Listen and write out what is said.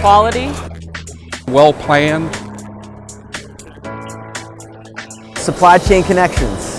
Quality, Well planned, Supply chain connections.